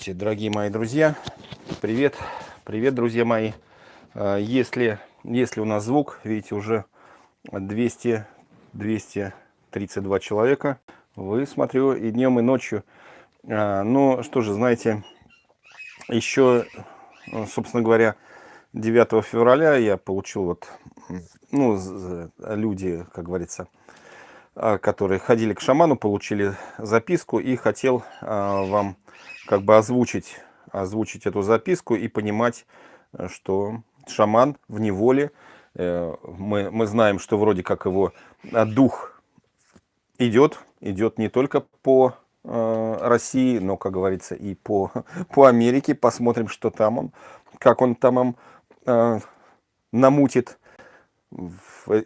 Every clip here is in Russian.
Здравствуйте, дорогие мои друзья. Привет, привет, друзья мои. Э, если, если у нас звук, видите, уже 200, 232 человека. Вы, смотрю, и днем, и ночью. Э, ну, что же, знаете, еще, собственно говоря, 9 февраля я получил вот, ну, люди, как говорится, а, которые ходили к шаману, получили записку и хотел а, вам как бы озвучить, озвучить эту записку и понимать, что шаман в неволе, э, мы, мы знаем, что вроде как его а, дух идет, идет не только по России, но, как говорится, и по, по Америке. Посмотрим, что там он, как он там им намутит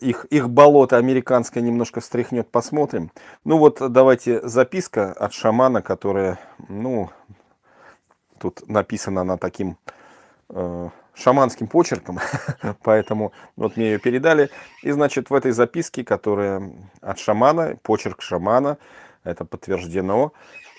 их, их болото американское немножко встряхнет, посмотрим. Ну вот давайте записка от шамана, которая, ну, тут написана она таким э, шаманским почерком, поэтому вот мне ее передали. И значит в этой записке, которая от шамана, почерк шамана, это подтверждено,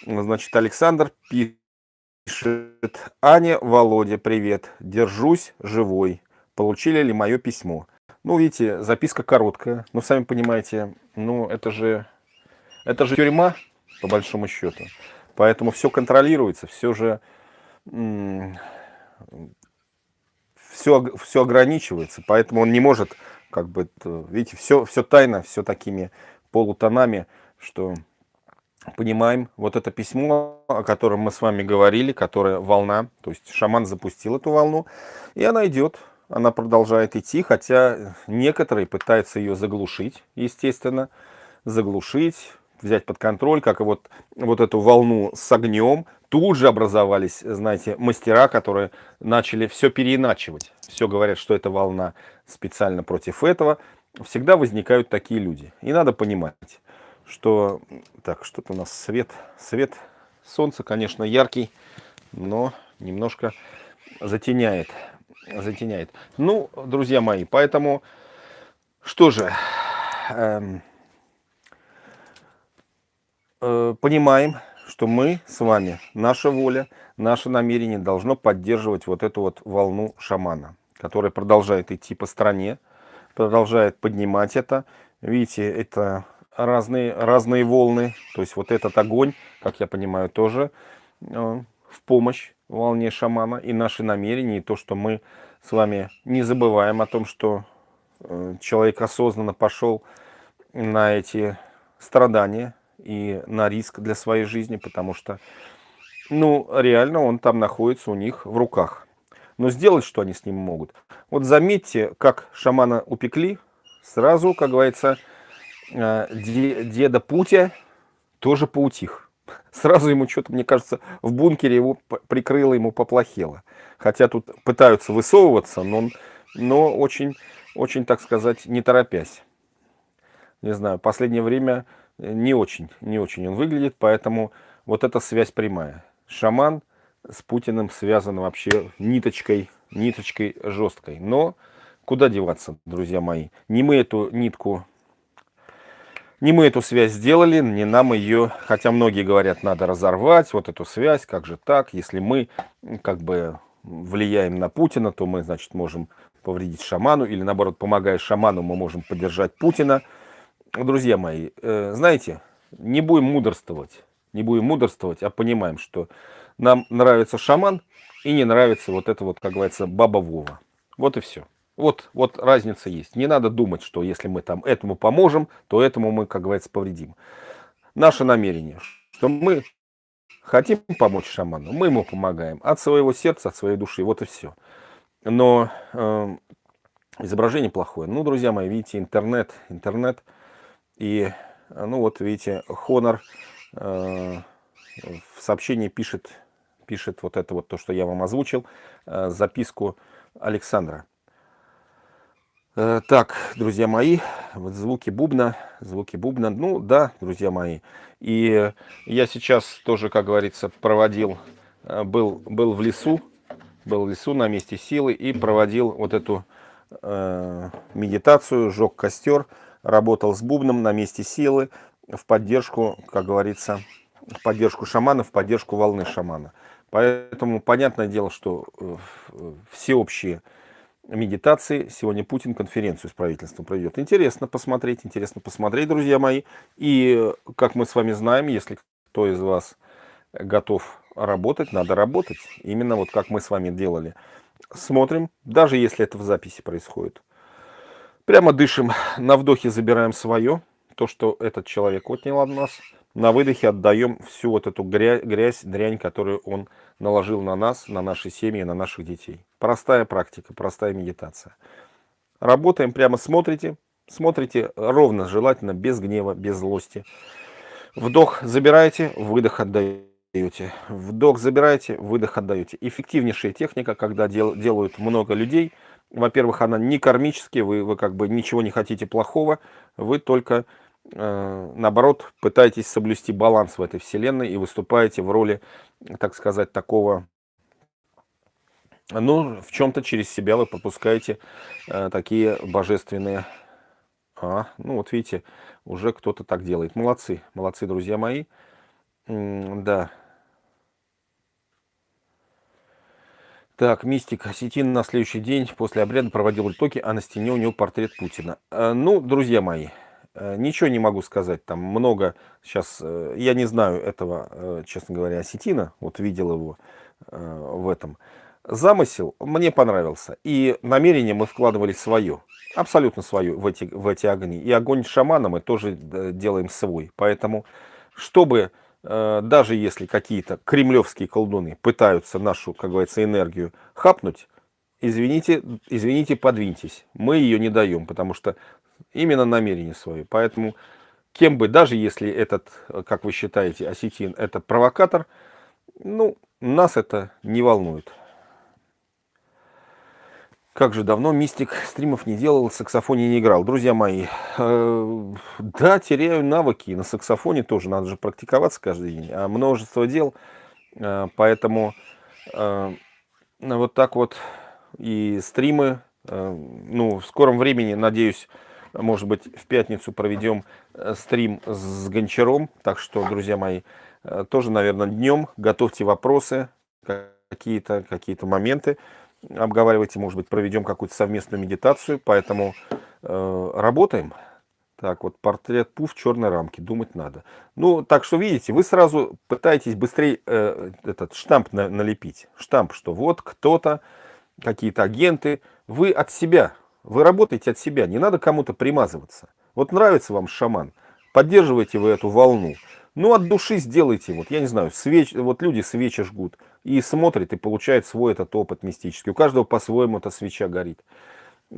значит Александр пишет, Аня, Володя, привет, держусь живой, получили ли мое письмо? Ну, видите, записка короткая. Но сами понимаете, ну, это же, это же тюрьма, по большому счету. Поэтому все контролируется, все же... Все, все ограничивается, поэтому он не может, как бы, видите, все, все тайно, все такими полутонами, что понимаем, вот это письмо, о котором мы с вами говорили, которое волна, то есть шаман запустил эту волну, и она идет, она продолжает идти, хотя некоторые пытаются ее заглушить, естественно, заглушить, взять под контроль, как и вот, вот эту волну с огнем. Тут же образовались, знаете, мастера, которые начали все переиначивать. Все говорят, что это волна специально против этого. Всегда возникают такие люди. И надо понимать, что... Так, что-то у нас свет. Свет солнца, конечно, яркий, но немножко затеняет затеняет. Ну, друзья мои, поэтому, что же, эм, э, понимаем, что мы с вами, наша воля, наше намерение должно поддерживать вот эту вот волну шамана, которая продолжает идти по стране, продолжает поднимать это. Видите, это разные, разные волны, то есть вот этот огонь, как я понимаю, тоже э, в помощь волне шамана и наши намерения, и то, что мы с вами не забываем о том, что э, человек осознанно пошел на эти страдания и на риск для своей жизни, потому что, ну, реально он там находится у них в руках. Но сделать что они с ним могут? Вот заметьте, как шамана упекли, сразу, как говорится, э, деда Путя тоже поутих. Сразу ему что-то, мне кажется, в бункере его прикрыло, ему поплохело. Хотя тут пытаются высовываться, но, но очень, очень, так сказать, не торопясь. Не знаю, последнее время не очень, не очень он выглядит, поэтому вот эта связь прямая. Шаман с Путиным связан вообще ниточкой, ниточкой жесткой. Но куда деваться, друзья мои? Не мы эту нитку не мы эту связь сделали, не нам ее, хотя многие говорят, надо разорвать вот эту связь, как же так, если мы как бы влияем на Путина, то мы, значит, можем повредить шаману, или наоборот, помогая шаману, мы можем поддержать Путина. Друзья мои, э, знаете, не будем мудрствовать, не будем мудрствовать, а понимаем, что нам нравится шаман и не нравится вот это вот, как говорится, баба Вова. Вот и все. Вот, вот разница есть. Не надо думать, что если мы там этому поможем, то этому мы, как говорится, повредим. Наше намерение, что мы хотим помочь шаману, мы ему помогаем от своего сердца, от своей души, вот и все. Но э, изображение плохое. Ну, друзья мои, видите, интернет, интернет. И, ну вот, видите, Honor э, в сообщении пишет, пишет вот это вот то, что я вам озвучил, э, записку Александра. Э, так, друзья мои, вот звуки бубна, звуки бубна, ну да, друзья мои. И я сейчас тоже, как говорится, проводил, был, был в лесу, был в лесу на месте силы и проводил вот эту э, медитацию, жег костер, работал с бубном на месте силы в поддержку, как говорится, в поддержку шамана, в поддержку волны шамана. Поэтому понятное дело, что э, всеобщие медитации сегодня Путин конференцию с правительством проведет. Интересно посмотреть, интересно посмотреть, друзья мои. И, как мы с вами знаем, если кто из вас готов работать, надо работать. Именно вот как мы с вами делали. Смотрим, даже если это в записи происходит. Прямо дышим, на вдохе забираем свое, то, что этот человек отнял от нас. На выдохе отдаем всю вот эту грязь, грязь, дрянь, которую он наложил на нас, на наши семьи, на наших детей. Простая практика, простая медитация. Работаем, прямо смотрите, смотрите ровно, желательно, без гнева, без злости. Вдох забираете, выдох отдаете. Вдох забираете, выдох отдаете. Эффективнейшая техника, когда дел, делают много людей. Во-первых, она не кармическая, вы, вы как бы ничего не хотите плохого, вы только Э, наоборот, пытаетесь соблюсти баланс в этой вселенной и выступаете в роли, так сказать, такого, ну, в чем-то через себя вы пропускаете э, такие божественные, а, ну, вот видите, уже кто-то так делает. Молодцы, молодцы, друзья мои, М да. Так, мистик. Осетин на следующий день после обряда проводил ритоки, а на стене у него портрет Путина. Э, ну, друзья мои, Э, ничего не могу сказать, там много сейчас, э, я не знаю этого, честно говоря, осетина, вот видел его в этом. Замысел мне понравился, и намерение мы вкладывали свое, абсолютно свое в эти, в эти огни. И огонь шамана мы тоже делаем свой, поэтому, чтобы, даже если какие-то кремлевские колдуны пытаются нашу, как говорится, энергию хапнуть, извините, извините, подвиньтесь. Мы ее не даем, потому что именно намерение свое. Поэтому, кем бы, даже если этот, как вы считаете, осетин, это провокатор, ну, нас это не волнует. Как же давно мистик стримов не делал, саксофоне не играл. Друзья мои, э, да, теряю навыки. На саксофоне тоже надо же практиковаться каждый день. А множество дел, э, поэтому э, вот так вот и стримы. Э, ну, в скором времени, надеюсь, может быть, в пятницу проведем э, стрим с Гончаром. Так что, друзья мои, э, тоже, наверное, днем готовьте вопросы, какие-то какие, -то, моменты обговаривайте. Может быть, проведем какую-то совместную медитацию. Поэтому э, работаем. Так, вот портрет Пу в черной рамке. Думать надо. Ну, так что, видите, вы сразу пытаетесь быстрее э, этот штамп на, налепить. Штамп, что вот кто-то, какие-то агенты. Вы от себя вы работаете от себя, не надо кому-то примазываться. Вот нравится вам шаман, поддерживайте вы эту волну. Ну, от души сделайте, вот, я не знаю, свеч, вот люди свечи жгут и смотрят и получают свой этот опыт мистический. У каждого по-своему эта свеча горит.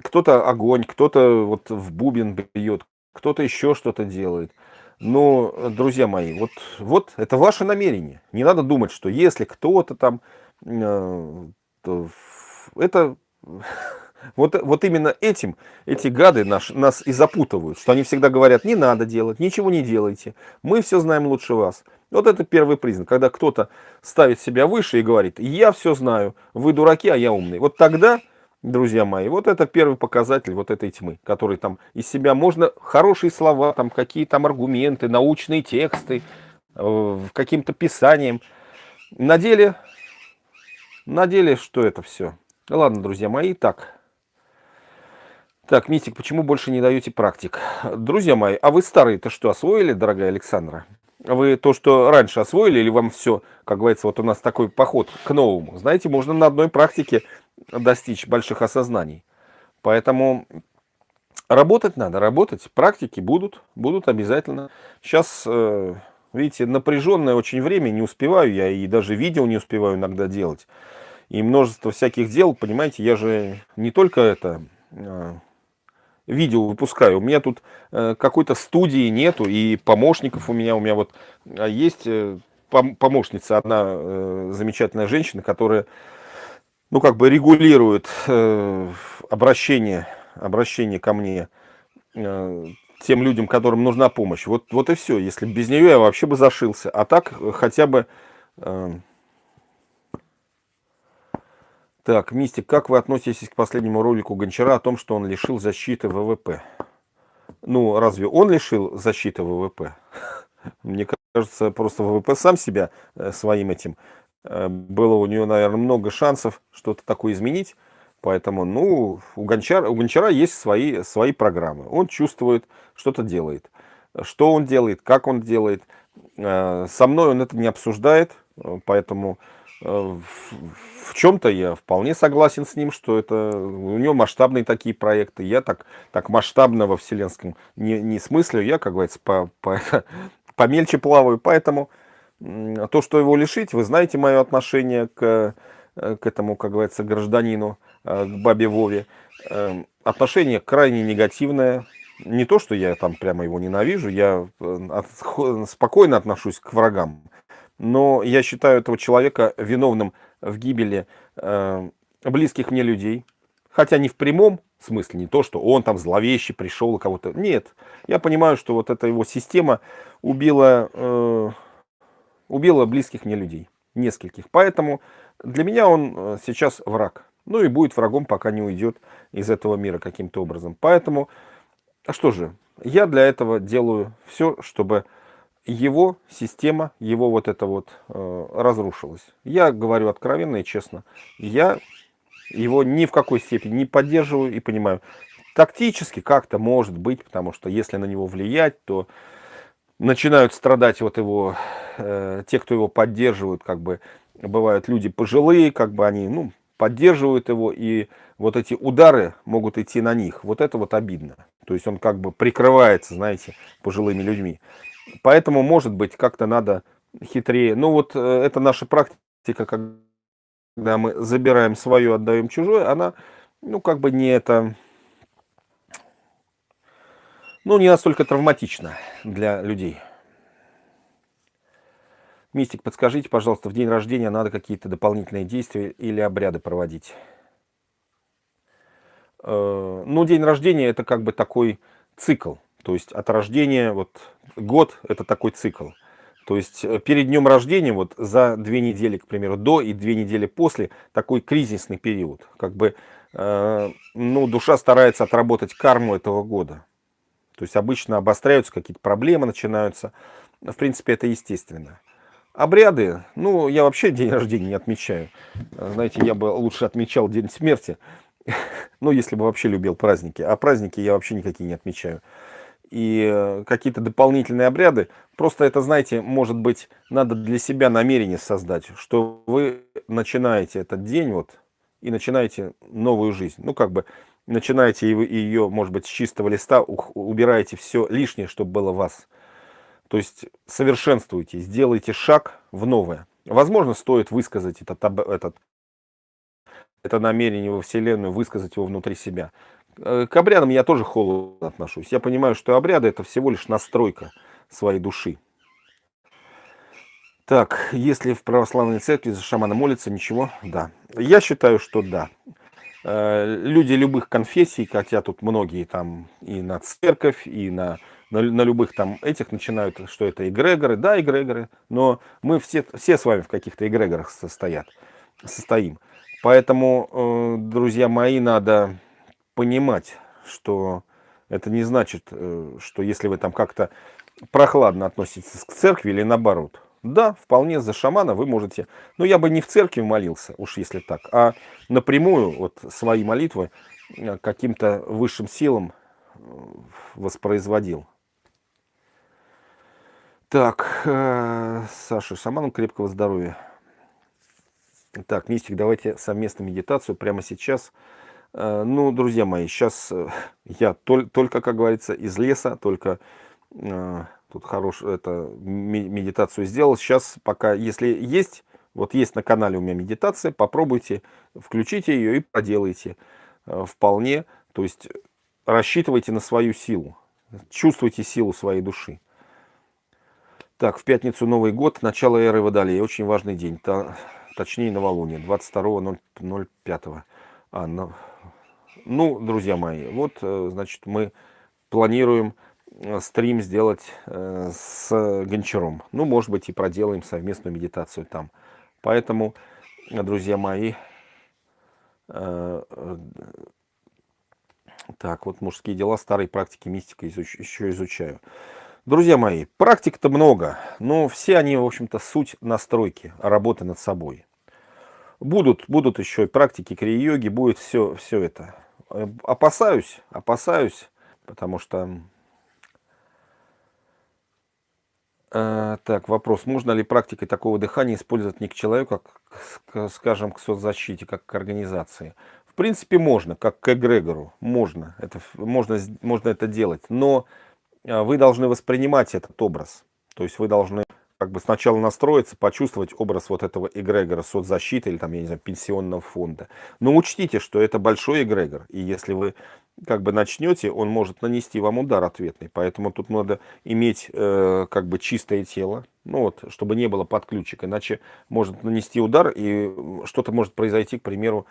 Кто-то огонь, кто-то вот в бубен бьет, кто-то еще что-то делает. Но, друзья мои, вот, вот это ваше намерение. Не надо думать, что если кто-то там, э, это вот, вот именно этим эти гады наш, нас и запутывают, что они всегда говорят, не надо делать, ничего не делайте, мы все знаем лучше вас. Вот это первый признак, когда кто-то ставит себя выше и говорит, я все знаю, вы дураки, а я умный. Вот тогда, друзья мои, вот это первый показатель вот этой тьмы, который там из себя можно хорошие слова, там какие там аргументы, научные тексты, э, каким-то писанием. На деле, на деле, что это все? Ладно, друзья мои, так, так, Мистик, почему больше не даете практик? Друзья мои, а вы старые-то что, освоили, дорогая Александра? Вы то, что раньше освоили, или вам все, как говорится, вот у нас такой поход к новому? Знаете, можно на одной практике достичь больших осознаний. Поэтому работать надо, работать. Практики будут, будут обязательно. Сейчас, э, видите, напряженное очень время, не успеваю я, и даже видео не успеваю иногда делать. И множество всяких дел, понимаете, я же не только это э, видео выпускаю. У меня тут э, какой-то студии нету, и помощников у меня, у меня вот а есть э, помощница, одна э, замечательная женщина, которая, ну, как бы регулирует обращение, обращение ко мне тем людям, которым нужна помощь. Вот, вот и все. Если без нее я вообще бы зашился. А так хотя бы... Так, Мистик, как вы относитесь к последнему ролику Гончара о том, что он лишил защиты ВВП? Ну, разве он лишил защиты ВВП? Мне кажется, просто ВВП сам себя э, своим этим. Э, было у нее, наверное, много шансов что-то такое изменить. Поэтому, ну, у Гончара, у Гончара есть свои, свои программы. Он чувствует, что-то делает. Что он делает, как он делает. Э, со мной он это не обсуждает, поэтому в чем-то я вполне согласен с ним, что это у него масштабные такие проекты. Я так, так масштабно во вселенском не, не смыслю, я, как говорится, по, по, помельче плаваю. Поэтому то, что его лишить, вы знаете мое отношение к, к этому, как говорится, гражданину, э, к бабе Вове. Эм, отношение крайне негативное. Не то, что я там прямо его ненавижу, я э, спокойно отношусь к врагам но я считаю этого человека виновным в гибели э, близких мне людей. Хотя не в прямом смысле, не то, что он там зловеще пришел кого-то. Нет, я понимаю, что вот эта его система убила, э, убила близких мне людей, нескольких. Поэтому для меня он э, сейчас враг. Ну и будет врагом, пока не уйдет из этого мира каким-то образом. Поэтому, а что же, я для этого делаю все, чтобы его система, его вот это вот э, разрушилась. Я говорю откровенно и честно, я его ни в какой степени не поддерживаю и понимаю. Тактически как-то может быть, потому что если на него влиять, то начинают страдать вот его, э, те, кто его поддерживают, как бы бывают люди пожилые, как бы они, ну, поддерживают его, и вот эти удары могут идти на них. Вот это вот обидно. То есть он как бы прикрывается, знаете, пожилыми людьми. Поэтому, может быть, как-то надо хитрее. Ну вот э, это наша практика, когда мы забираем свое, отдаем чужое, она, ну как бы не это, ну не настолько травматична для людей. Мистик, подскажите, пожалуйста, в день рождения надо какие-то дополнительные действия или обряды проводить? Э, ну, день рождения это как бы такой цикл. То есть от рождения, вот год это такой цикл. То есть э, перед днем рождения, вот за две недели, к примеру, до и две недели после, такой кризисный период. Как бы, э, ну, душа старается отработать карму этого года. То есть обычно обостряются какие-то проблемы, начинаются. В принципе, это естественно. Обряды, ну, я вообще день рождения не отмечаю. Знаете, я бы лучше отмечал день смерти. Ну, если бы вообще любил праздники. А праздники я вообще никакие не отмечаю и какие-то дополнительные обряды. Просто это, знаете, может быть, надо для себя намерение создать, что вы начинаете этот день вот и начинаете новую жизнь. Ну, как бы начинаете ее, может быть, с чистого листа, убираете все лишнее, чтобы было вас. То есть совершенствуйте, сделайте шаг в новое. Возможно, стоит высказать этот, этот, это намерение во Вселенную, высказать его внутри себя. Э, к обрядам я тоже холодно отношусь. Я понимаю, что обряды это всего лишь настройка своей души. Так, если в православной церкви за шамана молится, ничего? Да. Я считаю, что да. Э, люди любых конфессий, хотя тут многие там и на церковь, и на, на, на любых там этих начинают, что это эгрегоры. Да, эгрегоры, но мы все, все с вами в каких-то эгрегорах состоят, состоим. Поэтому, э, друзья мои, надо понимать, что это не значит, э, что если вы там как-то прохладно относитесь к церкви или наоборот. Да, вполне за шамана вы можете, но я бы не в церкви молился, уж если так, а напрямую вот свои молитвы э, каким-то высшим силам э, воспроизводил. Так, Саша, шаману крепкого здоровья. Так, Мистик, давайте совместную медитацию прямо сейчас. Ну, друзья мои, сейчас э, я только, как говорится, из леса, только э, тут хорошую это, медитацию сделал. Сейчас пока, если есть, вот есть на канале у меня медитация, попробуйте, включите ее и проделайте вполне. То есть рассчитывайте на свою силу, чувствуйте силу своей души. Так, в пятницу Новый год, начало эры Водолея, очень важный день, точнее новолуние, 22.05. А, на, ну, друзья мои, вот, э, значит, мы планируем э, стрим сделать э, с Гончаром. Ну, может быть, и проделаем совместную медитацию там. Поэтому, друзья мои, так, вот мужские дела, старые практики мистика еще изучаю. Друзья мои, практик-то много, но все они, в общем-то, суть настройки, работы над собой. Будут, будут еще и практики крия-йоги, будет все, все это. Э, опасаюсь, опасаюсь, потому что... Э, так, вопрос. Можно ли практикой такого дыхания использовать не к человеку, как, скажем, к соцзащите, как к организации? В принципе, можно, как к эгрегору. Можно. Это, можно, можно это делать. Но э, вы должны воспринимать этот образ. То есть вы должны как бы сначала настроиться, почувствовать образ вот этого эгрегора соцзащиты или там, я не знаю, пенсионного фонда. Но учтите, что это большой эгрегор, и если вы как бы начнете, он может нанести вам удар ответный. Поэтому тут надо иметь э, как бы чистое тело, ну вот, чтобы не было подключек, иначе может нанести удар и что-то может произойти, к примеру,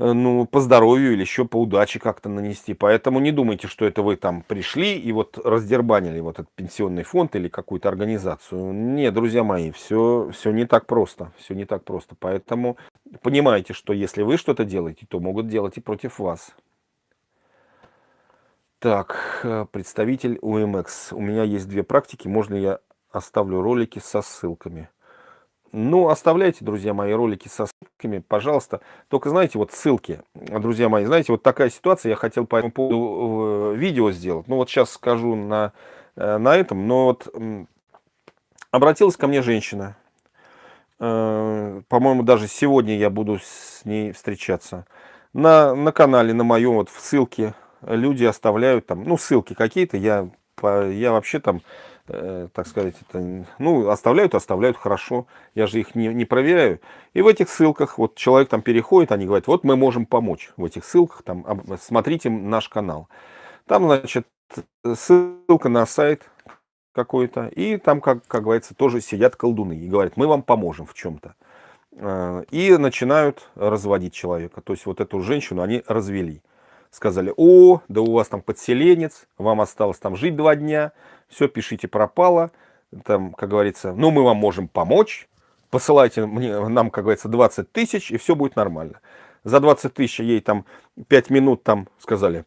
ну, по здоровью или еще по удаче как-то нанести. Поэтому не думайте, что это вы там пришли и вот раздербанили вот этот пенсионный фонд или какую-то организацию. Нет, друзья мои, все, все не так просто. Все не так просто. Поэтому понимайте, что если вы что-то делаете, то могут делать и против вас. Так, э, представитель УМХ. У меня есть две практики. Можно я оставлю ролики со ссылками? Ну, оставляйте, друзья мои, ролики со ссылками, пожалуйста. Только, знаете, вот ссылки, друзья мои, знаете, вот такая ситуация, я хотел по этому поводу э, видео сделать. Ну, вот сейчас скажу на, э, на этом, но вот обратилась ко мне женщина. Э, по-моему, даже сегодня я буду с ней встречаться. На, на канале, на моем, вот в ссылке люди оставляют там, ну, ссылки какие-то, я, я вообще там Э, так сказать, это, ну, оставляют, оставляют хорошо, я же их не, не проверяю. И в этих ссылках, вот человек там переходит, они говорят, вот мы можем помочь в этих ссылках, там, смотрите наш канал. Там, значит, ссылка на сайт какой-то, и там, как, как говорится, тоже сидят колдуны и говорят, мы вам поможем в чем-то. Э, и начинают разводить человека, то есть вот эту женщину они развели. Сказали, о, да у вас там подселенец, вам осталось там жить два дня, все, пишите пропало, там, как говорится, ну, мы вам можем помочь, посылайте мне, нам, как говорится, 20 тысяч, и все будет нормально. За 20 тысяч ей там 5 минут там сказали,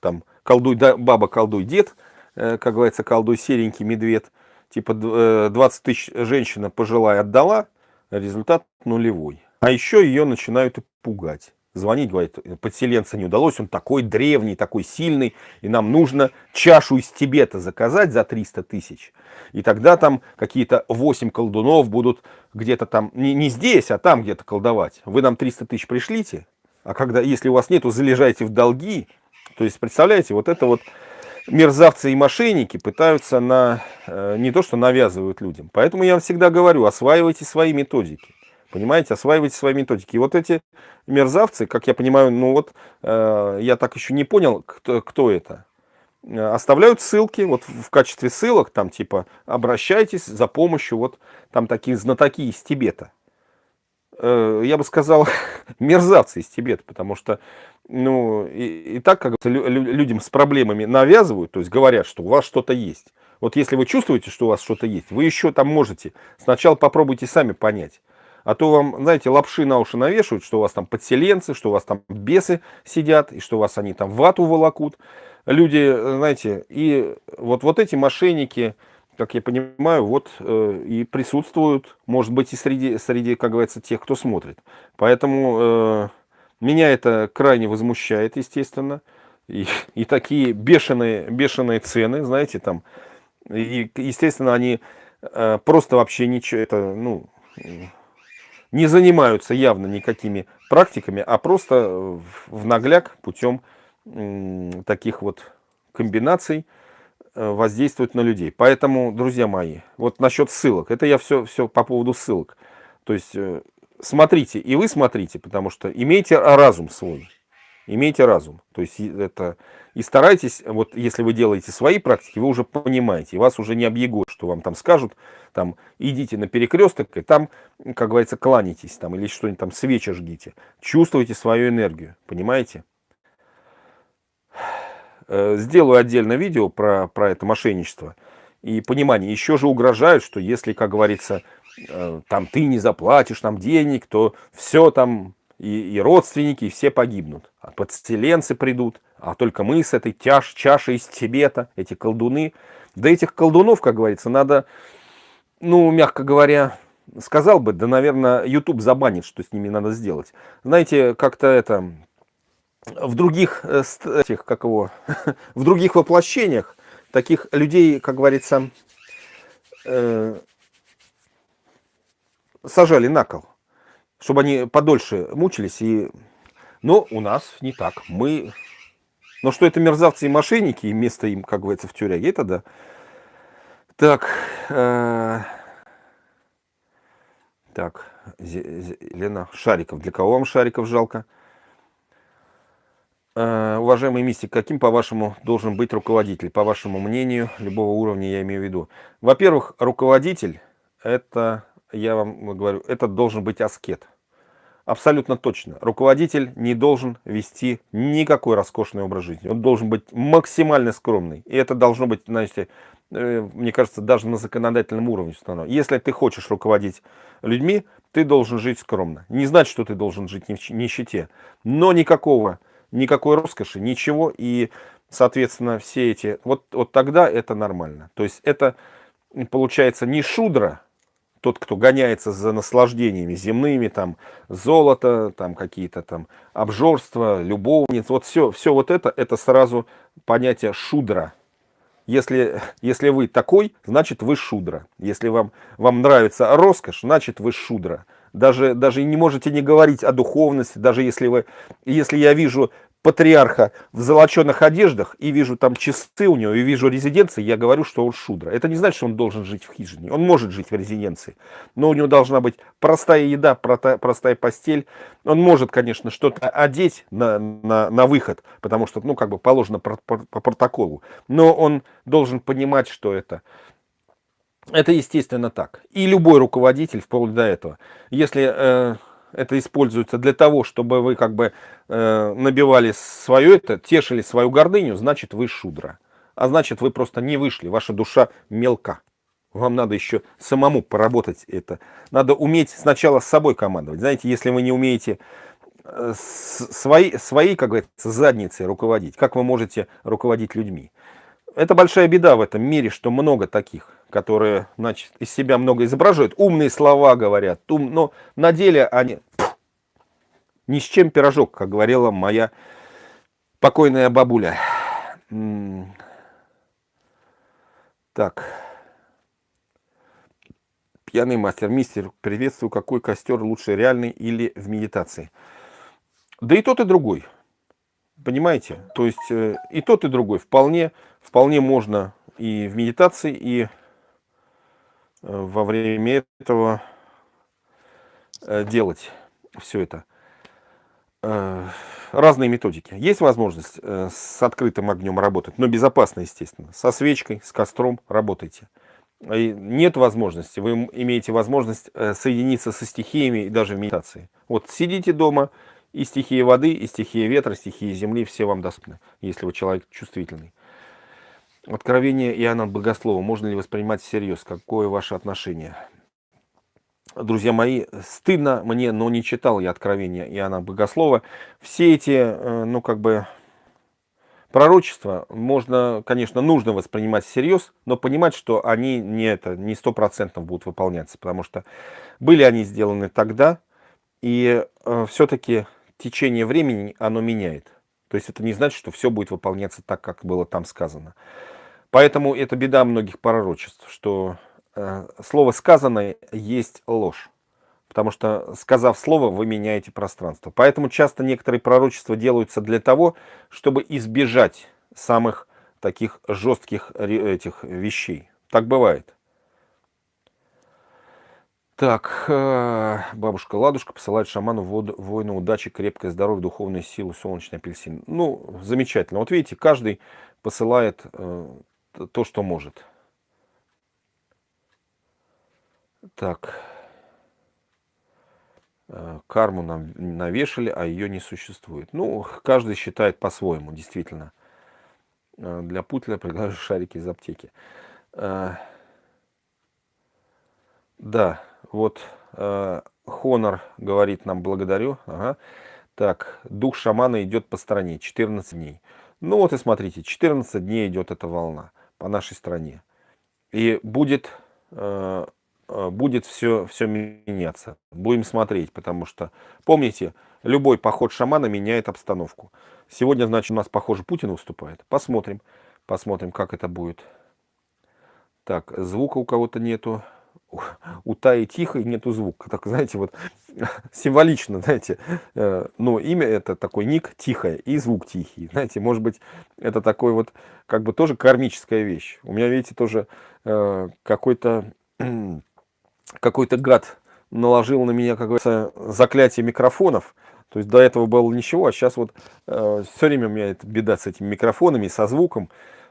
там, колдуй, да, баба, колдуй, дед, э, как говорится, колдуй, серенький медведь, типа 20 э, тысяч женщина пожилая отдала, результат нулевой. А еще ее начинают пугать звонить, говорит, подселенца не удалось, он такой древний, такой сильный, и нам нужно чашу из Тибета заказать за 300 тысяч. И тогда там какие-то 8 колдунов будут где-то там, не, не здесь, а там где-то колдовать. Вы нам 300 тысяч пришлите, а когда, если у вас нету, залежайте в долги. То есть, представляете, вот это вот мерзавцы и мошенники пытаются на, э, не то что навязывают людям. Поэтому я вам всегда говорю, осваивайте свои методики. Понимаете, осваивайте свои методики. И вот эти мерзавцы, как я понимаю, ну вот, э, я так еще не понял, кто, кто это. Э, оставляют ссылки, вот в качестве ссылок, там типа, обращайтесь за помощью, вот там такие знатоки из Тибета. Э, я бы сказал, мерзавцы из Тибета, потому что, ну, и, и так как людям с проблемами навязывают, то есть говорят, что у вас что-то есть. Вот если вы чувствуете, что у вас что-то есть, вы еще там можете. Сначала попробуйте сами понять. А то вам, знаете, лапши на уши навешивают, что у вас там подселенцы, что у вас там бесы сидят, и что у вас они там вату волокут. Люди, знаете, и вот, вот эти мошенники, как я понимаю, вот э, и присутствуют, может быть, и среди, среди, как говорится, тех, кто смотрит. Поэтому э, меня это крайне возмущает, естественно. И, и такие бешеные, бешеные цены, знаете, там, и, естественно, они э, просто вообще ничего, это, ну, не занимаются явно никакими практиками, а просто в нагляк путем таких вот комбинаций э, воздействуют на людей. Поэтому, друзья мои, вот насчет ссылок, это я все, все по поводу ссылок. То есть э, смотрите, и вы смотрите, потому что имейте разум свой имейте разум. То есть это и старайтесь, вот если вы делаете свои практики, вы уже понимаете, вас уже не объегут, что вам там скажут, там идите на перекресток, и там, как говорится, кланяйтесь, там, или что-нибудь там, свечи жгите. Чувствуйте свою энергию, понимаете? Э, сделаю отдельное видео про, про это мошенничество и понимание. Еще же угрожают, что если, как говорится, э, там ты не заплатишь нам денег, то все там и, и родственники, и все погибнут. А подселенцы придут, а только мы с этой тяж, чашей из Тибета, эти колдуны. Да этих колдунов, как говорится, надо, ну, мягко говоря, сказал бы, да, наверное, YouTube забанит, что с ними надо сделать. Знаете, как-то это, в других, э, этих, как его, в других воплощениях таких людей, как говорится, э, сажали на кол, чтобы они подольше мучились. И... Но у нас не так. Мы... Но что это мерзавцы и мошенники, и место им, как говорится, в тюряге, это да. Так, э... так, Лена, Шариков. Для кого вам Шариков жалко? Э, уважаемый мистик, каким, по-вашему, должен быть руководитель, по вашему мнению, любого уровня я имею в виду? Во-первых, руководитель, это, я вам говорю, это должен быть аскет. Абсолютно точно. Руководитель не должен вести никакой роскошный образ жизни. Он должен быть максимально скромный. И это должно быть, знаете, э, мне кажется, даже на законодательном уровне установлено. Если ты хочешь руководить людьми, ты должен жить скромно. Не значит, что ты должен жить в нищете, но никакого никакой роскоши, ничего, и, соответственно, все эти, вот, вот тогда это нормально. То есть это получается не шудра, тот, кто гоняется за наслаждениями земными, там, золото, там, какие-то там обжорства, любовниц, вот все, все вот это, это сразу понятие шудра. Если, если вы такой, значит вы шудра. Если вам, вам нравится роскошь, значит вы шудра даже, даже не можете не говорить о духовности, даже если вы, если я вижу патриарха в золоченых одеждах и вижу там часы у него, и вижу резиденции, я говорю, что он шудра. Это не значит, что он должен жить в хижине. Он может жить в резиденции, но у него должна быть простая еда, простая постель. Он может, конечно, что-то одеть на, на, на выход, потому что, ну, как бы положено по, по, по протоколу. Но он должен понимать, что это это естественно так. И любой руководитель, вплоть до этого, если э, это используется для того, чтобы вы как бы э, набивали свое это, тешили свою гордыню, значит вы шудра. А значит вы просто не вышли, ваша душа мелка. Вам надо еще самому поработать это. Надо уметь сначала с собой командовать. Знаете, если вы не умеете э, своей, своей, как говорится, задницей руководить, как вы можете руководить людьми? Это большая беда в этом мире, что много таких которые, значит, из себя много изображают, умные слова говорят, ум, но на деле они пфф, ни с чем пирожок, как говорила моя покойная бабуля. Так. Пьяный мастер. Мистер, приветствую. Какой костер лучше, реальный или в медитации? Да и тот, и другой. Понимаете? То есть э, и тот, и другой. Вполне, вполне можно и в медитации, и во время этого э, делать все это. Э, разные методики. Есть возможность с открытым огнем работать, но безопасно, естественно. Со свечкой, с костром работайте. Нет возможности, вы имеете возможность соединиться со стихиями и даже в медитации. Вот сидите дома, и стихия воды, и стихия ветра, стихия земли, все вам доступны, если вы человек чувствительный. Откровение Иоанна Богослова можно ли воспринимать всерьез? Какое ваше отношение? Друзья мои, стыдно мне, но не читал я Откровения Иоанна Богослова. Все эти, э, ну как бы, пророчества можно, конечно, нужно воспринимать всерьез, но понимать, что они не это, не сто процентов будут выполняться, потому что были они сделаны тогда, и э, все-таки течение времени оно меняет. То есть это не значит, что все будет выполняться так, как было там сказано. Поэтому это беда многих пророчеств, что э, слово сказанное есть ложь. Потому что, сказав слово, вы меняете пространство. Поэтому часто некоторые пророчества делаются для того, чтобы избежать самых таких жестких этих вещей. Так бывает. Так, э, бабушка Ладушка посылает шаману воину удачи, крепкое здоровье, духовную силу, солнечный апельсин. Ну, замечательно. Вот видите, каждый посылает э, то, что может. Так. Э, карму нам навешали, а ее не существует. Ну, каждый считает по-своему, действительно. Для Путля предлагаю шарики из аптеки. Да, вот э, Хонор говорит нам благодарю. Ага. Так, дух шамана идет по стране 14 дней. Ну вот и смотрите, 14 дней идет эта волна по нашей стране. И будет, э, э, будет все, все меняться. Будем смотреть, потому что, помните, любой поход шамана меняет обстановку. Сегодня, значит, у нас, похоже, Путин выступает. Посмотрим, посмотрим, как это будет. Так, звука у кого-то нету у Таи тихо и нету звука. Так, знаете, вот символично, знаете, э, ну, имя это такой ник тихое и звук тихий. Знаете, может быть, это такой вот, как бы тоже кармическая вещь. У меня, видите, тоже э, какой-то какой-то гад наложил на меня, как говорится, заклятие микрофонов. То есть до этого было ничего, а сейчас вот э, все время у меня эта беда с этими микрофонами, со звуком.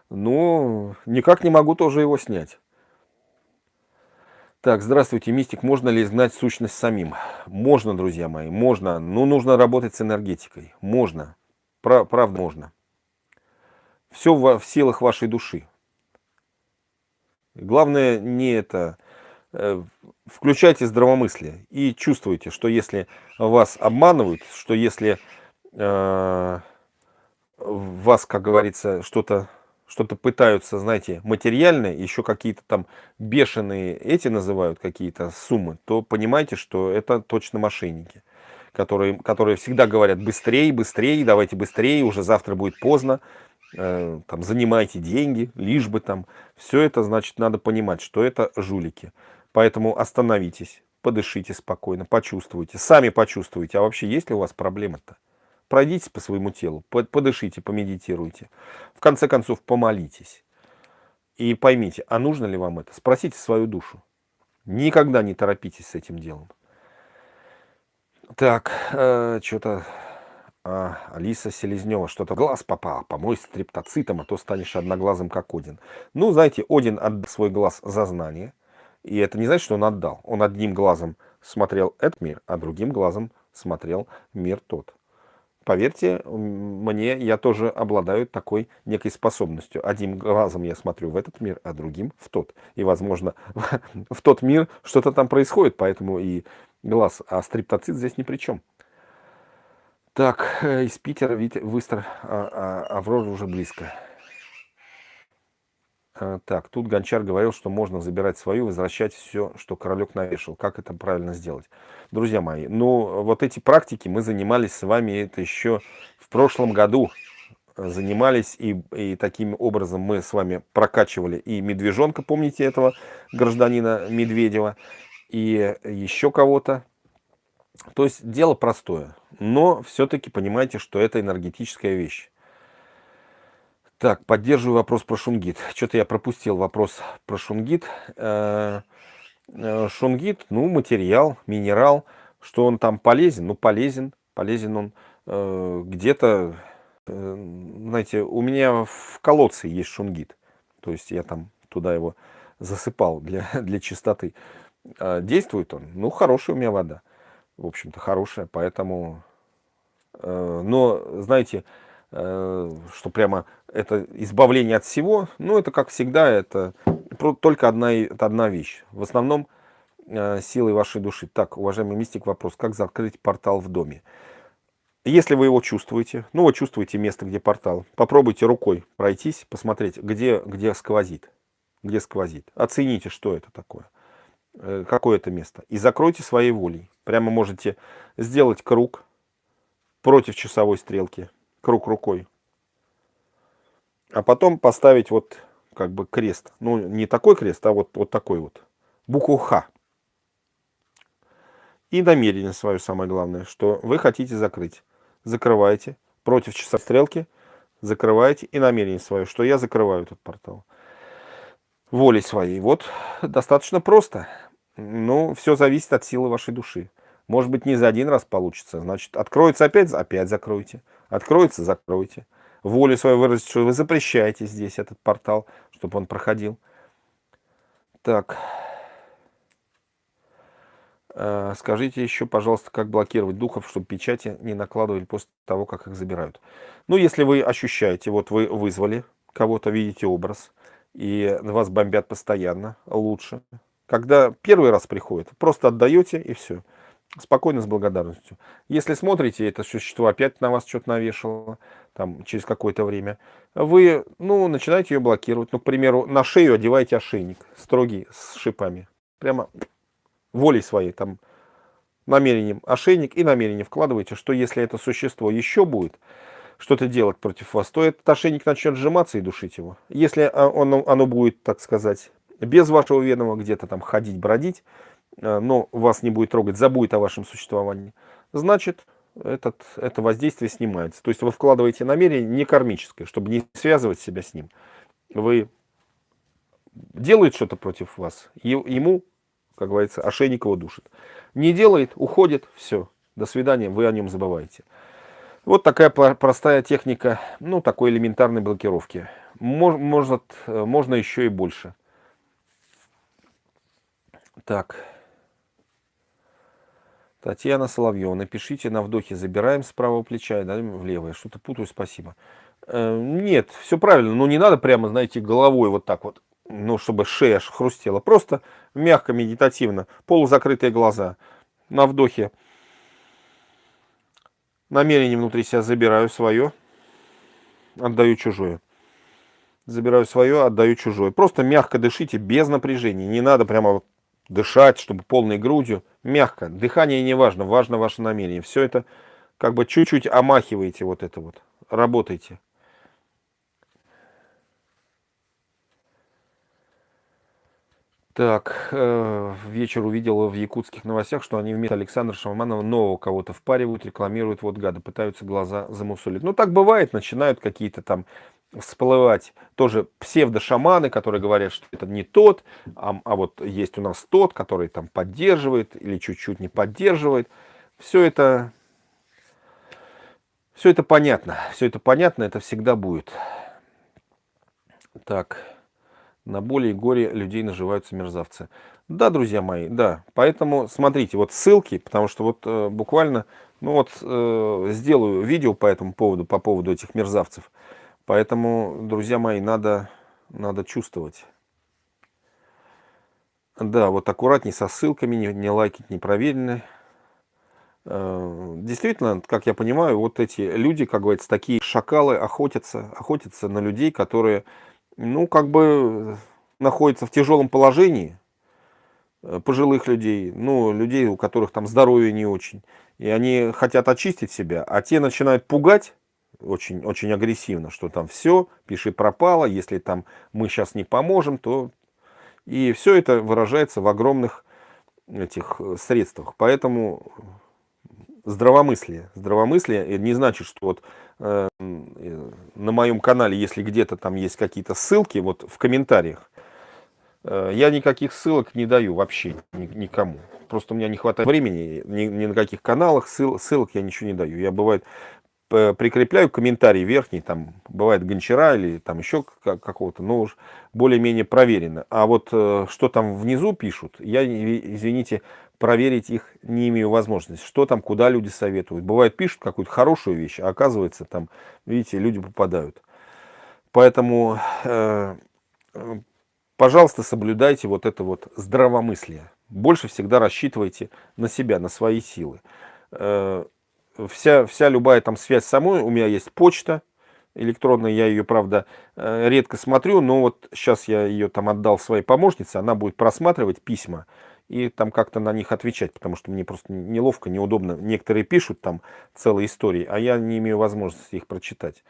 Но никак не могу тоже его снять. Так, здравствуйте, мистик. Можно ли изгнать сущность самим? Можно, друзья мои, можно. Но нужно работать с энергетикой. Можно. Правда, можно. Все в, в силах вашей души. Главное не это. Э, включайте здравомыслие и чувствуйте, что если вас обманывают, что если э, вас, как говорится, что-то что-то пытаются, знаете, материальное, еще какие-то там бешеные эти называют какие-то суммы, то понимайте, что это точно мошенники, которые, которые всегда говорят быстрее, быстрее, давайте быстрее, уже завтра будет поздно, э, там, занимайте деньги, лишь бы там. Все это, значит, надо понимать, что это жулики. Поэтому остановитесь, подышите спокойно, почувствуйте, сами почувствуйте, а вообще есть ли у вас проблемы-то? Пройдитесь по своему телу, подышите, помедитируйте. В конце концов, помолитесь. И поймите, а нужно ли вам это? Спросите свою душу. Никогда не торопитесь с этим делом. Так, э, что-то... А, Алиса Селезнева, что-то глаз попал, помой стриптоцитом, а то станешь одноглазым, как Один. Ну, знаете, Один отдал свой глаз за знание. И это не значит, что он отдал. Он одним глазом смотрел этот мир, а другим глазом смотрел мир тот поверьте мне, я тоже обладаю такой некой способностью. Одним глазом я смотрю в этот мир, а другим в тот. И, возможно, в тот мир что-то там происходит, поэтому и глаз, а стриптоцит здесь ни при чем. Так, э, из Питера, видите, выстро, а, а, Аврора уже близко. А, так, тут Гончар говорил, что можно забирать свою, возвращать все, что королек навешал. Как это правильно сделать? Друзья мои, ну вот эти практики мы занимались с вами это еще в прошлом году. Занимались и, и таким образом мы с вами прокачивали и медвежонка, помните этого гражданина Медведева, и еще кого-то. То есть дело простое, но все-таки понимаете, что это энергетическая вещь. Так, поддерживаю вопрос про шунгит. Что-то я пропустил вопрос про шунгит. Э, э, шунгит, ну, материал, минерал. Что он там полезен? Ну, полезен. Полезен он э, где-то, знаете, у меня в колодце есть шунгит. То есть я там туда его засыпал для, для чистоты. Действует он? Ну, хорошая у меня вода. В общем-то, хорошая, поэтому... Но, знаете, что прямо это избавление от всего, ну, это, как всегда, это только одна, это одна вещь. В основном э, силой вашей души. Так, уважаемый мистик, вопрос, как закрыть портал в доме? Если вы его чувствуете, ну, вы чувствуете место, где портал, попробуйте рукой пройтись, посмотреть, где, где сквозит. Где сквозит. Оцените, что это такое. Э, какое это место. И закройте своей волей. Прямо можете сделать круг против часовой стрелки круг рукой. А потом поставить вот как бы крест. Ну, не такой крест, а вот, вот такой вот. Букву Х. И намерение свое самое главное, что вы хотите закрыть. Закрываете. Против часа стрелки закрываете. И намерение свое, что я закрываю этот портал. Волей своей. Вот достаточно просто. Ну, все зависит от силы вашей души. Может быть, не за один раз получится. Значит, откроется опять, опять закройте. Откроется, закройте. Волю свою выразить, что вы запрещаете здесь этот портал, чтобы он проходил. Так. Э, скажите еще, пожалуйста, как блокировать духов, чтобы печати не накладывали после того, как их забирают. Ну, если вы ощущаете, вот вы вызвали кого-то, видите образ, и вас бомбят постоянно, лучше. Когда первый раз приходит, просто отдаете и все. Спокойно, с благодарностью. Если смотрите, это существо опять на вас что-то навешало, там, через какое-то время, вы, ну, начинаете ее блокировать. Ну, к примеру, на шею одеваете ошейник, строгий, с шипами. Прямо волей своей, там, намерением ошейник и намерение вкладываете, что если это существо еще будет что-то делать против вас, то этот ошейник начнет сжиматься и душить его. Если оно, оно будет, так сказать, без вашего ведома где-то там ходить, бродить, но вас не будет трогать, забудет о вашем существовании, значит, этот, это воздействие снимается. То есть вы вкладываете намерение не кармическое, чтобы не связывать себя с ним. Вы делает что-то против вас, ему, как говорится, ошейник его душит. Не делает, уходит, все, до свидания, вы о нем забываете. Вот такая простая техника, ну, такой элементарной блокировки. Может, э, можно еще и больше. Так. Татьяна Соловьева, напишите на вдохе, забираем с правого плеча и даем в левое. Что-то путаю, спасибо. Э, нет, все правильно, но не надо прямо, знаете, головой вот так вот, ну, чтобы шея аж хрустела. Просто мягко, медитативно, полузакрытые глаза. На вдохе намерение внутри себя забираю свое, отдаю чужое. Забираю свое, отдаю чужое. Просто мягко дышите, без напряжения. Не надо прямо вот дышать, чтобы полной грудью. Мягко. Дыхание не важно, важно ваше намерение. Все это как бы чуть-чуть омахиваете вот это вот. Работайте. Так, э, вечер увидел в якутских новостях, что они вместо Александра Шаманова нового кого-то впаривают, рекламируют, вот гады, пытаются глаза замусолить. Ну, так бывает, начинают какие-то там всплывать тоже псевдошаманы, которые говорят, что это не тот, а, а вот есть у нас тот, который там поддерживает или чуть-чуть не поддерживает. Все это, все это понятно, все это понятно, это всегда будет. Так, на боли и горе людей наживаются мерзавцы. Да, друзья мои, да. Поэтому смотрите, вот ссылки, потому что вот э, буквально, ну вот э, сделаю видео по этому поводу, по поводу этих мерзавцев. Поэтому, друзья мои, надо, надо чувствовать. Да, вот аккуратней со ссылками, не, не лайкать непроверенные. Э, действительно, как я понимаю, вот эти люди, как говорится, такие шакалы охотятся, охотятся на людей, которые, ну, как бы находятся в тяжелом положении, э, пожилых людей, ну, людей, у которых там здоровье не очень. И они хотят очистить себя, а те начинают пугать очень, очень агрессивно, что там все, пиши пропало, если там мы сейчас не поможем, то... И все это выражается в огромных этих э, средствах. Поэтому здравомыслие. Здравомыслие не значит, что вот э, на моем канале, если где-то там есть какие-то ссылки, вот в комментариях, э, я никаких ссылок не даю вообще ни, никому. Просто у меня не хватает времени, ни, ни на каких каналах ссыл, ссылок я ничего не даю. Я бывает прикрепляю комментарий верхний, там бывает гончара или там еще какого-то, но уж более-менее проверено. А вот э, что там внизу пишут, я, извините, проверить их не имею возможности. Что там, куда люди советуют. Бывает, пишут какую-то хорошую вещь, а оказывается там, видите, люди попадают. Поэтому, э, пожалуйста, соблюдайте вот это вот здравомыслие. Больше всегда рассчитывайте на себя, на свои силы. Вся, вся любая там связь самой, у меня есть почта электронная, я ее, правда, э, редко смотрю, но вот сейчас я ее там отдал своей помощнице, она будет просматривать письма и там как-то на них отвечать, потому что мне просто неловко, неудобно. Некоторые пишут там целые истории, а я не имею возможности их прочитать.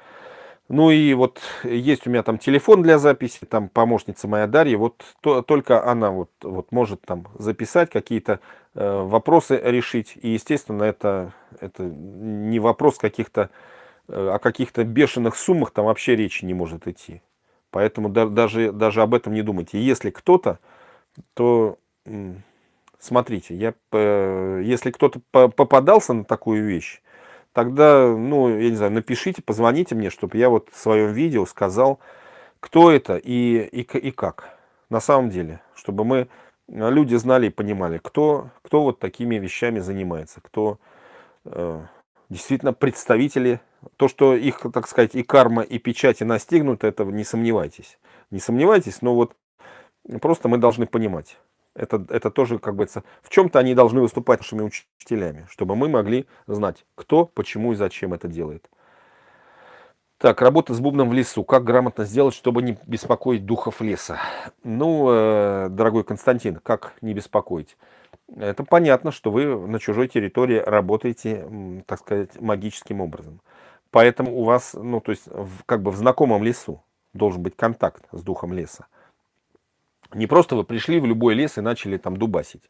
Ну и вот есть у меня там телефон для записи, там помощница моя Дарья, вот то, только она вот, вот может там записать какие-то э, вопросы решить. И естественно это, это не вопрос каких-то, э, о каких-то бешеных суммах там вообще речи не может идти. Поэтому да, даже, даже об этом не думайте. Если кто-то, то смотрите, я, э, если кто-то попадался на такую вещь, тогда, ну, я не знаю, напишите, позвоните мне, чтобы я вот в своем видео сказал, кто это и, и, и как. На самом деле, чтобы мы, э, люди знали и понимали, кто, кто вот такими вещами занимается, кто э, действительно представители, то, что их, так сказать, и карма, и печати настигнут, этого не сомневайтесь. Не сомневайтесь, но вот просто мы должны понимать, Это, это тоже, как бы, в чем-то они должны выступать нашими учителями, чтобы мы могли знать, кто, почему и зачем это делает. Так, работа с бубном в лесу. Как грамотно сделать, чтобы не беспокоить духов леса? Ну, э, дорогой Константин, как не беспокоить? Это понятно, что вы на чужой территории работаете, так сказать, магическим образом. Поэтому у вас, ну, то есть, в, как бы в знакомом лесу должен быть контакт с духом леса. Не просто вы пришли в любой лес и начали там дубасить.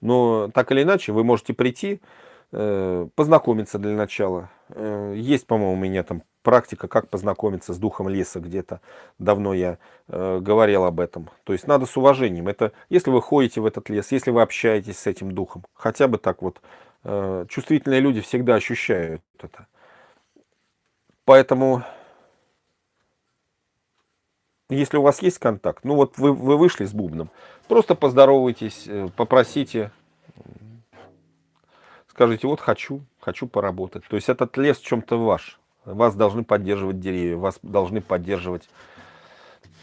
Но так или иначе вы можете прийти, э, познакомиться для начала. Э, есть, по-моему, у меня там практика, как познакомиться с духом леса где-то. Давно я э, говорил об этом. То есть надо с уважением. Это если вы ходите в этот лес, если вы общаетесь с этим духом. Хотя бы так вот. Чувствительные люди всегда ощущают это. Поэтому, если у вас есть контакт, ну вот вы, вы вышли с бубном, просто поздоровайтесь, э, попросите, скажите, вот хочу, хочу поработать. То есть этот лес в чем-то ваш. Вас должны поддерживать деревья, вас должны поддерживать,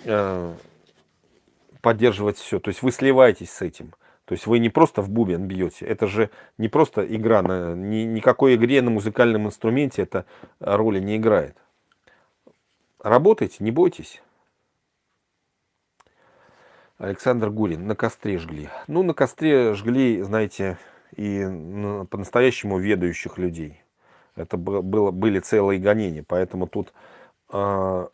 э, поддерживать все. То есть вы сливаетесь с этим. То есть вы не просто в бубен бьете, это же не просто игра, на, ни, никакой игре на музыкальном инструменте это роли не играет. Работайте, не бойтесь. Александр Гурин, на костре жгли. Ну, на костре жгли, знаете, и по-настоящему ведающих людей. Это было, были целые гонения, поэтому тут, а,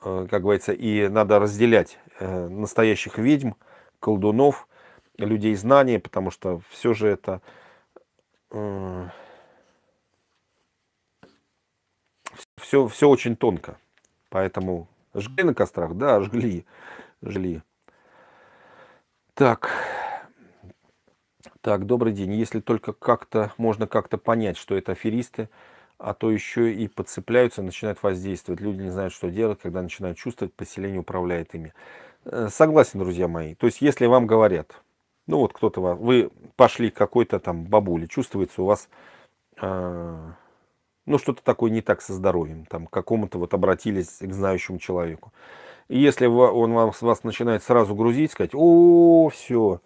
а, как говорится, и надо разделять э, настоящих ведьм, колдунов, людей знания, потому что все же это все, все очень тонко. Поэтому жгли на кострах, да, жгли, жгли. Так, так, добрый день. Если только как-то можно как-то понять, что это аферисты, а то еще и подцепляются, начинают воздействовать. Люди не знают, что делать, когда начинают чувствовать, поселение управляет ими. Э, согласен, друзья мои. То есть, если вам говорят, ну вот кто-то, вы пошли к какой-то там бабуле, чувствуется у вас, э, ну что-то такое не так со здоровьем, там какому-то вот обратились к знающему человеку. Если он вам, вас начинает сразу грузить, сказать, о, все,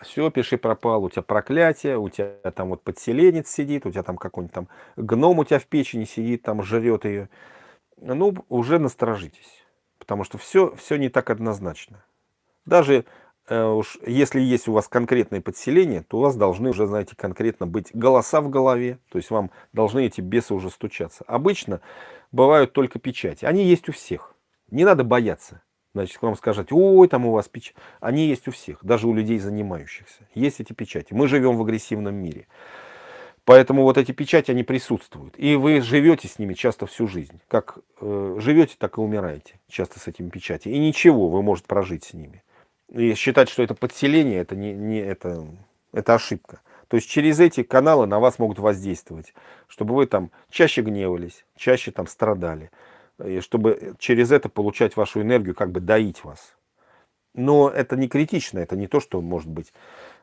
все, пиши пропал, у тебя проклятие, у тебя там вот подселенец сидит, у тебя там какой-нибудь там гном у тебя в печени сидит, там жрет ее. Ну, уже насторожитесь, потому что все, все не так однозначно. Даже э, уж если есть у вас конкретное подселение, то у вас должны уже, знаете, конкретно быть голоса в голове, то есть вам должны эти бесы уже стучаться. Обычно бывают только печати, они есть у всех, не надо бояться. Значит, вам скажут, ой, там у вас печать. Они есть у всех, даже у людей занимающихся. Есть эти печати. Мы живем в агрессивном мире. Поэтому вот эти печати, они присутствуют. И вы живете с ними часто всю жизнь. Как э, живете, так и умираете часто с этими печатями. И ничего, вы можете прожить с ними. И считать, что это подселение, это, не, не, это, это ошибка. То есть через эти каналы на вас могут воздействовать, чтобы вы там чаще гневались, чаще там страдали и чтобы через это получать вашу энергию, как бы доить вас. Но это не критично, это не то, что может быть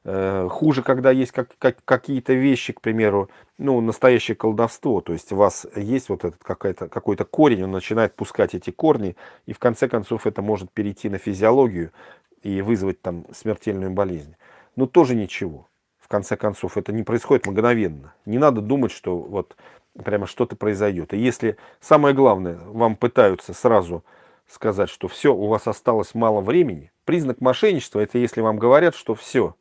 э, хуже, когда есть как, как, какие-то вещи, к примеру, ну, настоящее колдовство, то есть у вас есть вот этот какой-то корень, он начинает пускать эти корни, и в конце концов это может перейти на физиологию и вызвать там смертельную болезнь. Но тоже ничего. В конце концов, это не происходит мгновенно. Не надо думать, что вот прямо что-то произойдет. И если самое главное, вам пытаются сразу сказать, что все, у вас осталось мало времени, признак мошенничества, это если вам говорят, что все,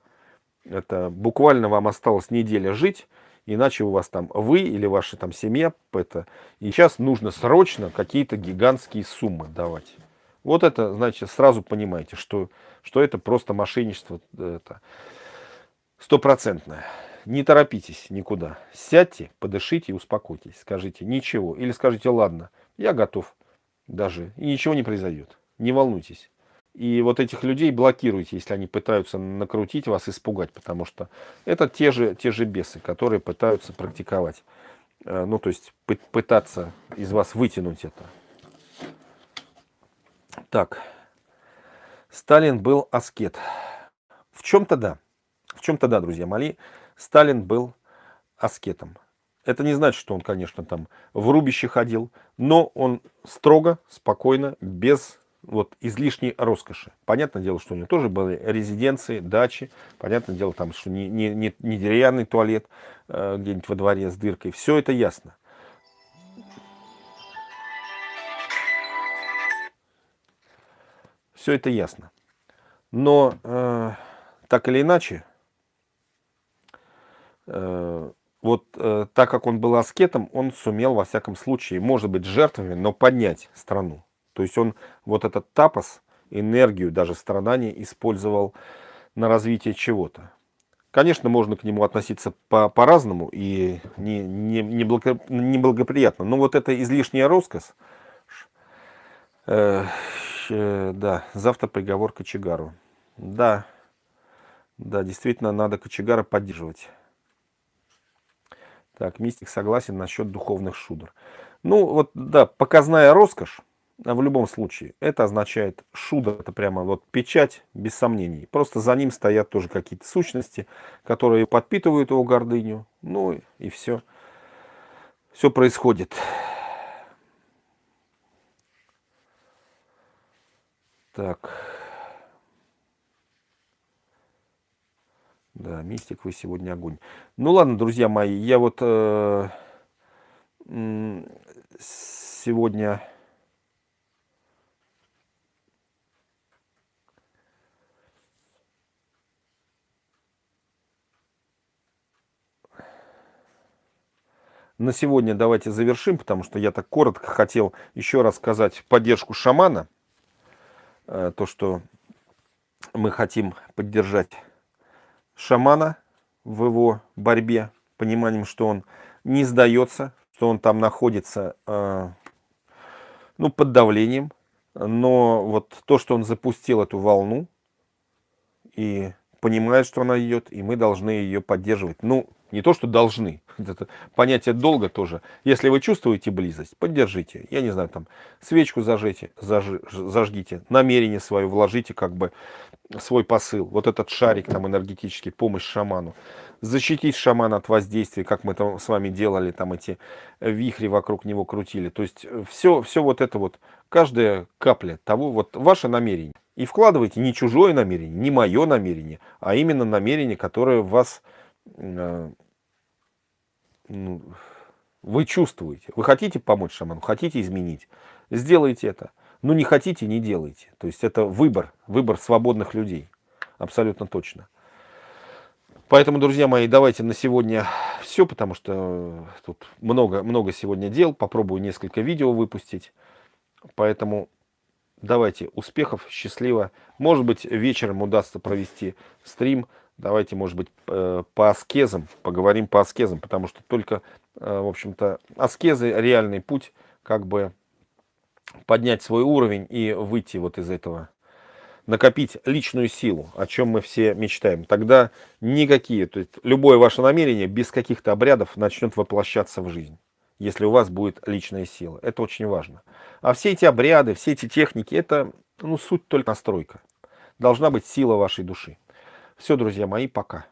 это буквально вам осталось неделя жить, иначе у вас там вы или ваша там семья, это, и сейчас нужно срочно какие-то гигантские суммы давать. Вот это, значит, сразу понимаете, что, что это просто мошенничество это стопроцентное не торопитесь никуда. Сядьте, подышите и успокойтесь. Скажите ничего. Или скажите, ладно, я готов даже. И ничего не произойдет. Не волнуйтесь. И вот этих людей блокируйте, если они пытаются накрутить вас, испугать. Потому что это те же, те же бесы, которые пытаются практиковать. Э, ну, то есть пытаться из вас вытянуть это. Так. Сталин был аскет. В чем-то да. В чем-то да, друзья мои. Сталин был аскетом. Это не значит, что он, конечно, там в рубище ходил, но он строго, спокойно, без вот излишней роскоши. Понятное дело, что у него тоже были резиденции, дачи. Понятное дело, там, что не, не, не, не деревянный туалет э, где-нибудь во дворе с дыркой. Все это ясно. Все это ясно. Но э, так или иначе, вот э, так как он был аскетом, он сумел во всяком случае, может быть жертвами, но поднять страну. То есть он вот этот тапос, энергию, даже страдания использовал на развитие чего-то. Конечно, можно к нему относиться по-разному по и не, не, не, не благоприятно. Но вот это излишняя роскошь, э, э, да, завтра приговор Кочегару. Да, да, действительно, надо Кочегара поддерживать. Так, мистик согласен насчет духовных шудр. Ну, вот, да, показная роскошь, а в любом случае, это означает шудр, это прямо вот печать, без сомнений. Просто за ним стоят тоже какие-то сущности, которые подпитывают его гордыню. Ну, и все. Все происходит. Так. Да, мистик, вы сегодня огонь. Ну ладно, друзья мои, я вот э, сегодня... На сегодня давайте завершим, потому что я так коротко хотел еще раз сказать поддержку шамана. Э, то, что мы хотим поддержать шамана в его борьбе, пониманием, что он не сдается, что он там находится э, ну, под давлением, но вот то, что он запустил эту волну и понимает, что она идет, и мы должны ее поддерживать. Ну, не то, что должны. Это понятие долга тоже. Если вы чувствуете близость, поддержите. Я не знаю, там свечку зажите, заж, зажгите, намерение свое вложите, как бы свой посыл. Вот этот шарик там энергетический, помощь шаману. Защитить шамана от воздействия, как мы там с вами делали, там эти вихри вокруг него крутили. То есть все, все вот это вот, каждая капля того, вот ваше намерение. И вкладывайте не чужое намерение, не мое намерение, а именно намерение, которое вас э, вы чувствуете. Вы хотите помочь шаману, хотите изменить, сделайте это. Но не хотите, не делайте. То есть это выбор, выбор свободных людей. Абсолютно точно. Поэтому, друзья мои, давайте на сегодня все, потому что тут много, много сегодня дел. Попробую несколько видео выпустить. Поэтому давайте успехов, счастливо. Может быть, вечером удастся провести стрим Давайте, может быть, э, по аскезам, поговорим по аскезам, потому что только, э, в общем-то, аскезы, реальный путь, как бы поднять свой уровень и выйти вот из этого, накопить личную силу, о чем мы все мечтаем. Тогда никакие, то есть любое ваше намерение без каких-то обрядов начнет воплощаться в жизнь, если у вас будет личная сила. Это очень важно. А все эти обряды, все эти техники, это ну, суть только настройка. Должна быть сила вашей души. Все, друзья мои, пока.